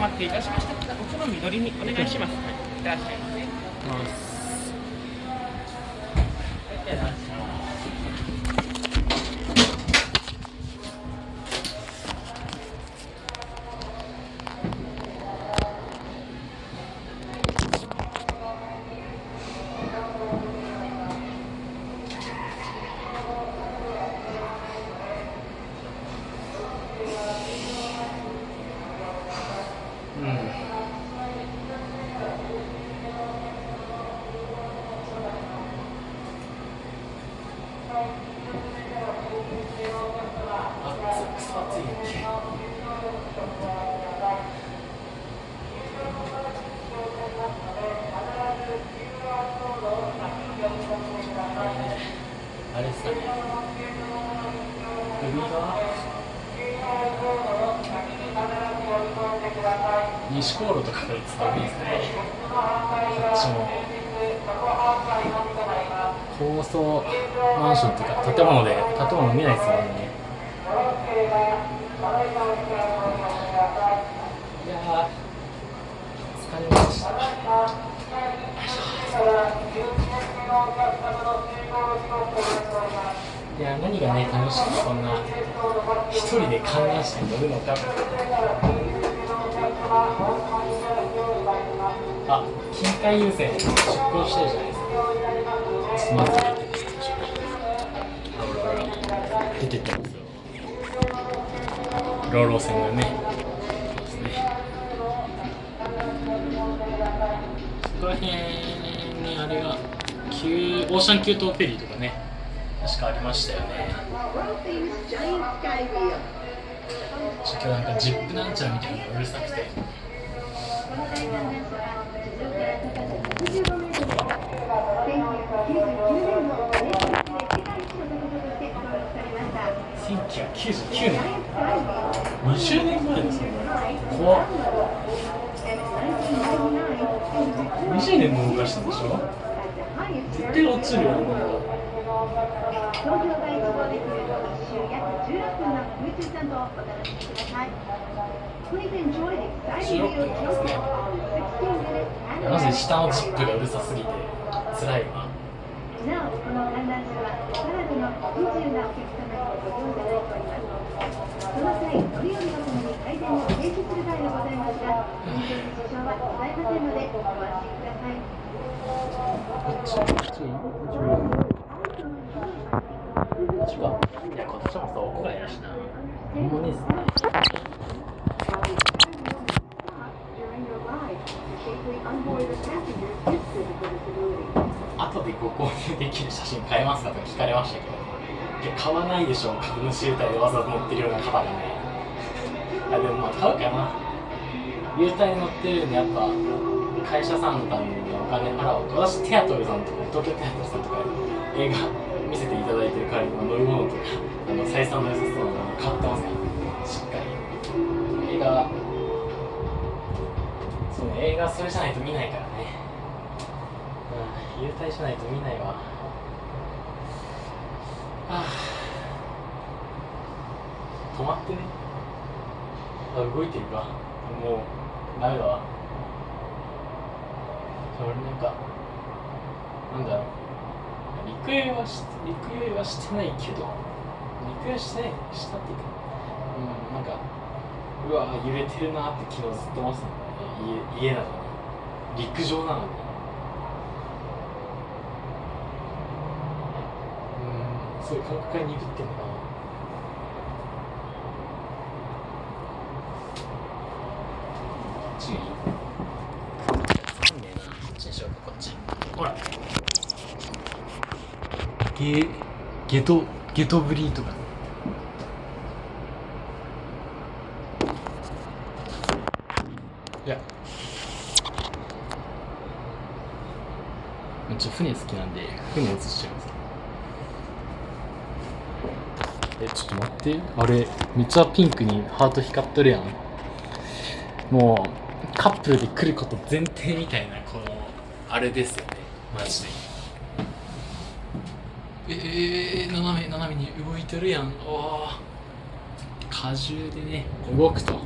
お待たせいたしました。奥の緑にお願いします、い。らっしゃい。ませ西航路とかから伝わるんですかねこっちも高層マンションとか建物で建物見ないですもんね。いや疲れました。いや何がね楽しくてこんな一人で観覧車に乗るのか。あ近海優先出航してるじゃないですか。スマート出てったんですよ。ローロー線がね。ですねそこら辺にあれが旧オーシャン急東フェリーとかね確かありましたよね。ちょっとなんかジップなんちゃらみたいなのがうるさくて。1999年。20年前ですよ。怖っ。20年も動かしたんでしょ？絶対落ちるよね東京第一号で来る一周約16分の空中散歩をお楽しみください。なぜ下のジップがうるさすぎて辛いわなお、この観覧車はカナダの不自由なお客様にご利用いただいております。その際、乗り降りのために回転を停止する場合がございますが、運転に支障はございませんので、ご安心ください。ちはいやこっちもさ屋外やしなほんまにですね後でご購入できる写真買えますかとか聞かれましたけどいや買わないでしょ株主優待でわざわざ乗ってるような方がねあでもまあ買うかな。優待乗ってるんでやっぱ会社さんのためにお金払おうと私テアトルさんとか東京テアトルさんとか映画。見せていただいてる代わりに飲み物とかあの採算の良さそうなもの買ってますからしっかり。映画そうね映画それじゃないと見ないからね。うん優待しないと見ないわ。はあ。止まってね。あ動いてるか。もうダメだわ。それなんかなんだろう。陸泳はし陸泳はしてないけど陸泳してないしたっていうかうんなんかうわ揺れてるなって昨日ずっと思ってたんだよね家家なのに。陸上なのに。うんそういう感覚が鈍ってんのかな注意つかんねえなこっちにしようかこっちほらゲゲトゲトブリーとか。いや。ちょ船好きなんで船映しちゃいます。えちょっと待って。あれめっちゃピンクにハート光っとるやん。もうカップルで来ること前提みたいなこのあれですよね。マジで。えー、斜め斜めに動いてるやん。おお荷重でね動くと。こ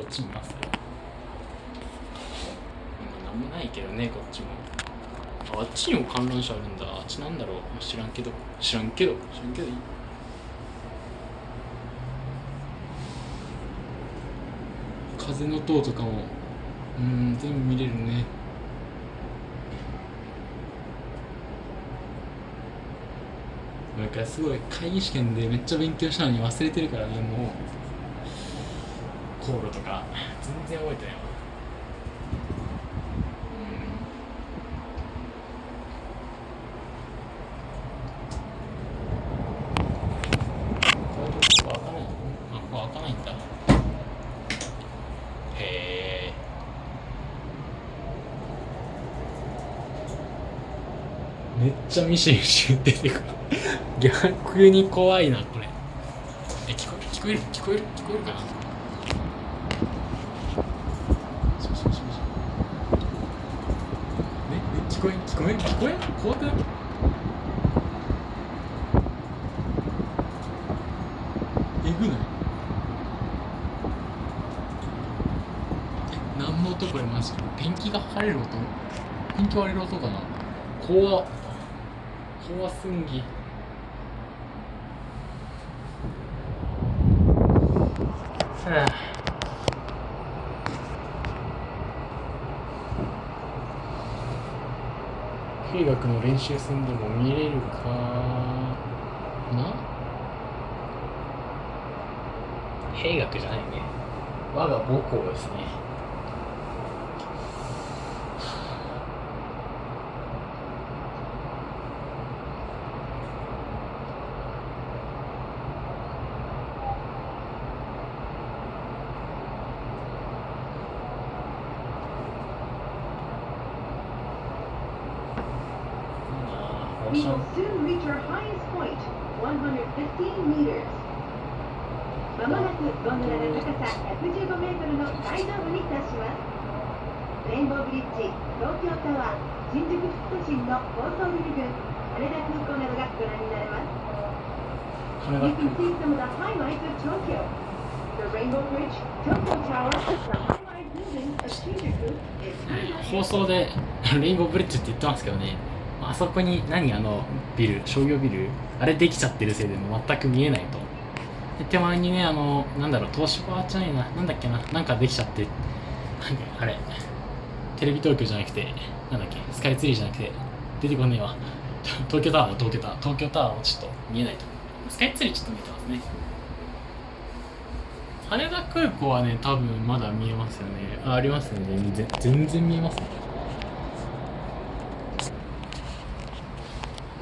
っち見ます何もないけどねこっちも。あっちにも観覧車あるんだ。あっちなんだろう。知らんけど。知らんけど。知らんけどいい。風の塔とかもうん全部見れるね。なんかすごい会議試験でめっちゃ勉強したのに忘れてるからねもう。航路とか。全然覚えてないわこれどこか開かないあここ開かないんだへえめっちゃミシミシ出てくる。逆に怖いなこれ。え聞こえ聞こえる？聞こえる？聞こえるかな？そうそうそうそう。ねえ聞こえ聞こえ聞こえ怖くない？えぐない？え何の音これマジペンキが剥がれる音？ペンキ割れる音かな？怖っ。怖すんぎ。はあ。兵学の練習戦でも見れるかな？兵学じゃないね。我が母校ですね soon reach our highest point, 115 meters. まもなくゴンドラの高さ115メートルの最上部に達します。レインボーブリッジ、東京タワー、新宿副都心の高層ビル群、羽田空港などがご覧になれます。羽 You 田 can see some of the highlights of Tokyo. The Rainbow Bridge, Tokyo Tower, the high-rise building of Shinjuku is 放送でレインボーブリッジって言ってますけどねあそこに何あのビル商業ビルあれできちゃってるせいでも全く見えないと。で手前にねあのなんだろう東芝じゃないななんだっけななんかできちゃってなんかあれテレビ東京じゃなくてなんだっけスカイツリーじゃなくて出てこねえわ。東京タワーだ東京タワー東京タワーもちょっと見えないと。スカイツリーちょっと見えてますね。羽田空港はね多分まだ見えますよね。あありますね。全然全然見えますね。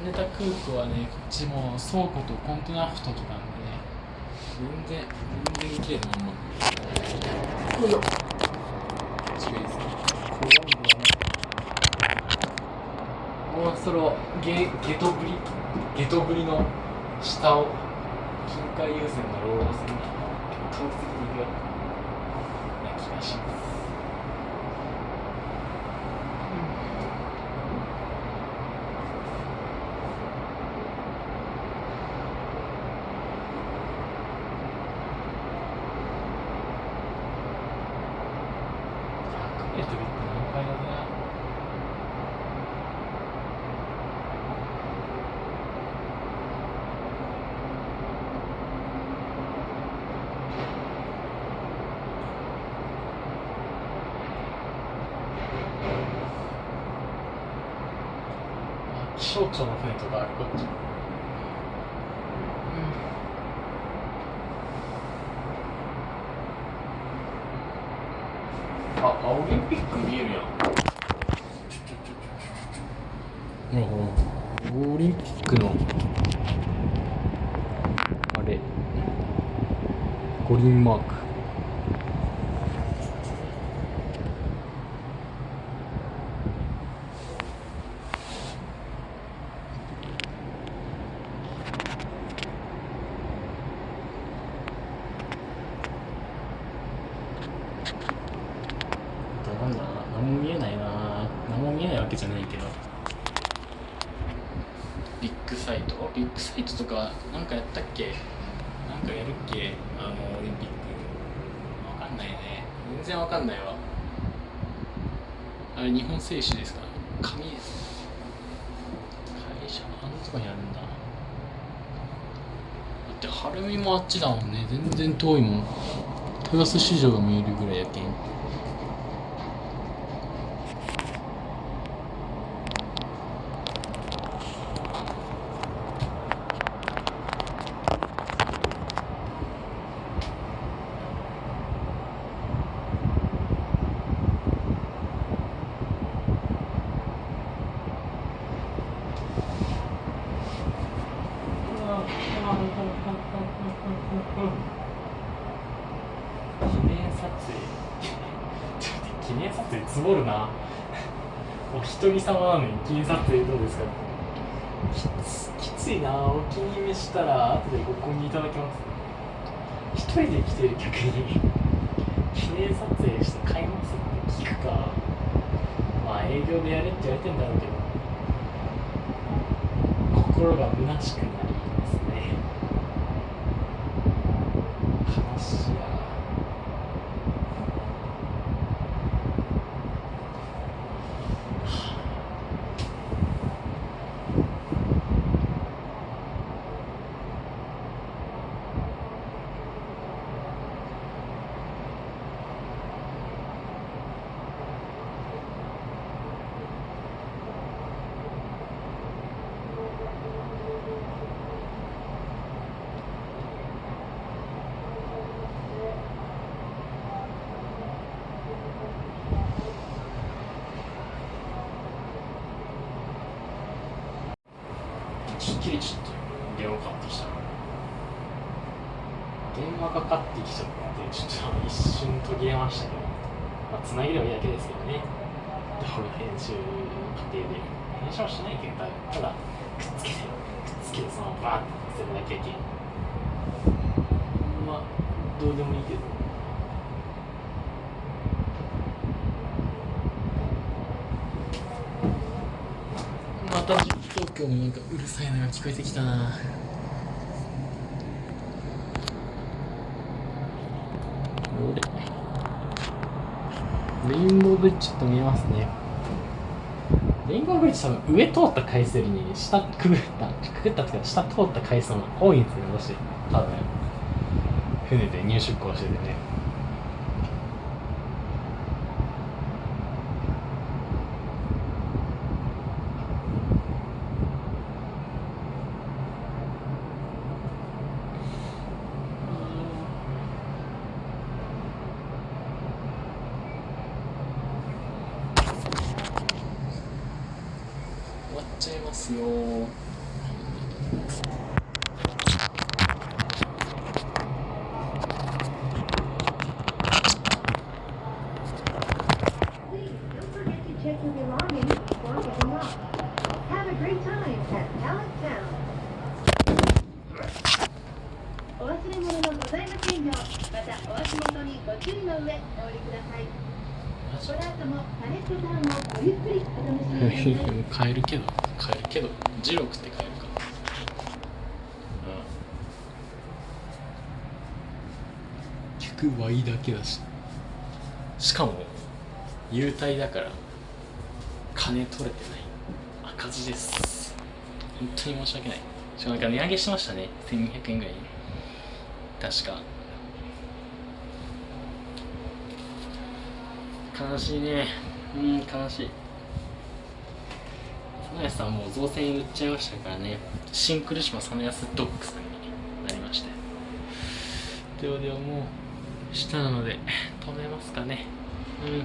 羽田空港はねこっちも倉庫とコンテナふときなんでね。全然全然綺麗なまんまよいしょ近いですね怖いんだなもうそろゲゲトブリゲトブリの下を近海優先のロード線に遠く的に行くような気がします100メートルって何回だねあ気象庁の船とかある。こっち。あ、あオリンピック見えるやん。オリンピックの、あれ、五輪マーク。どうなんだ何も見えないな何も見えないわけじゃないけどビッグサイトビッグサイトとかなんかやったっけ？なんかやるっけ？あのオリンピック。わかんないね。全然わかんないわ。あれ日本製紙ですか？紙です会社あんなとこにあるんだ。だって晴海もあっちだもんね。全然遠いもん。豊洲市場が見えるぐらいやけん記念撮影ちょっと待って記念撮影積もるなお一人様なのに記念撮影どうですか？きついな。お気に召したら後でご購入いただきます。一人で来てる客に記念撮影して買いますって聞くか。まあ営業でやれって言われてんだろうけど。心が虚しくなりますね悲しいやきっきりちょっと電話かかってきた電話かかってきちゃってちょっと一瞬途切れましたけど。まあつなぎでもいいだけですけどね。で俺編集過程で。編集はしないけどただくっつけてくっつけてそのバーって載せるだけやけ。んまあどうでもいいけど。また東京のなんかうるさいのが聞こえてきたな。レインボーブリッジちょっと見えますね。レインボーブリッジ多分上通った回数よりね下くぐったくぐったっていうか下通った回数の方が多いんですよ私多分。船で入出港しててね終わっちゃいますよ Please don't forget to check your belongings before getting off. Have a great time at Pallet Town. お忘れ物のございませんよう、またお足元にご注意の上お降りください。この後もパレットタウンをごゆっくりお楽しみください。買えるけど買えるけどジロー食って買えるかうん客はいいだけだししかも優待だから金取れてない赤字です。本当に申し訳ない。しかもなんか値上げしましたね。1200円ぐらい確か。悲しいね。うん悲しい。サナヤさんもう造船売っちゃいましたからね。シンクル島サナヤスドッグさんになりまして。ではではもう。下なので止めますかね。うん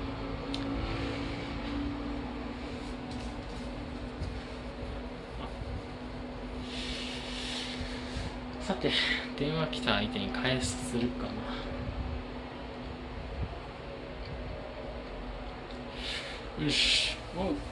さて電話来た相手に返するかなよし。おう